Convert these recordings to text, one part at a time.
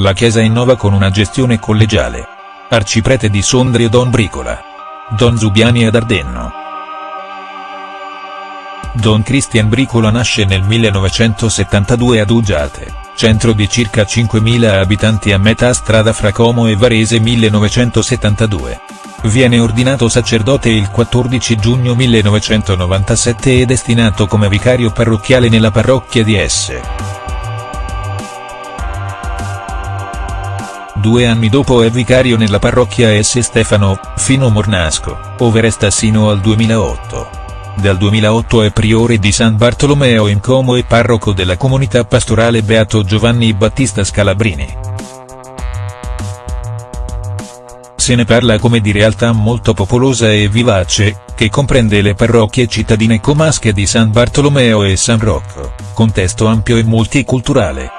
La Chiesa innova con una gestione collegiale. Arciprete di Sondrio Don Bricola. Don Zubiani ad Ardenno. Don Christian Bricola nasce nel 1972 ad Uggiate, centro di circa 5.000 abitanti a metà strada fra Como e Varese 1972. Viene ordinato sacerdote il 14 giugno 1997 e destinato come vicario parrocchiale nella parrocchia di Esse. Due anni dopo è vicario nella parrocchia S. Stefano, fino Mornasco, ove resta sino al 2008. Dal 2008 è priore di San Bartolomeo in Como e parroco della comunità pastorale Beato Giovanni Battista Scalabrini. Se ne parla come di realtà molto popolosa e vivace, che comprende le parrocchie cittadine comasche di San Bartolomeo e San Rocco, contesto ampio e multiculturale.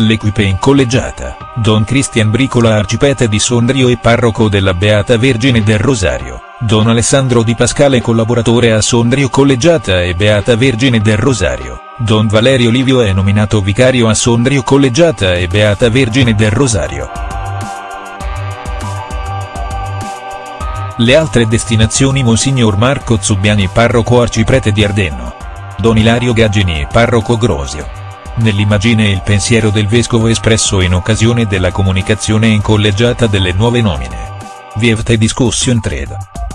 L'equipe in collegiata, Don Christian Bricola arcipete di Sondrio e parroco della Beata Vergine del Rosario, Don Alessandro Di Pascale collaboratore a Sondrio Collegiata e Beata Vergine del Rosario, Don Valerio Livio è nominato vicario a Sondrio Collegiata e Beata Vergine del Rosario. Le altre destinazioni Monsignor Marco Zubbiani parroco arciprete di Ardenno. Don Ilario Gaggini parroco Grosio nell'immagine il pensiero del vescovo espresso in occasione della comunicazione in collegiata delle nuove nomine. Vievte discussion trade.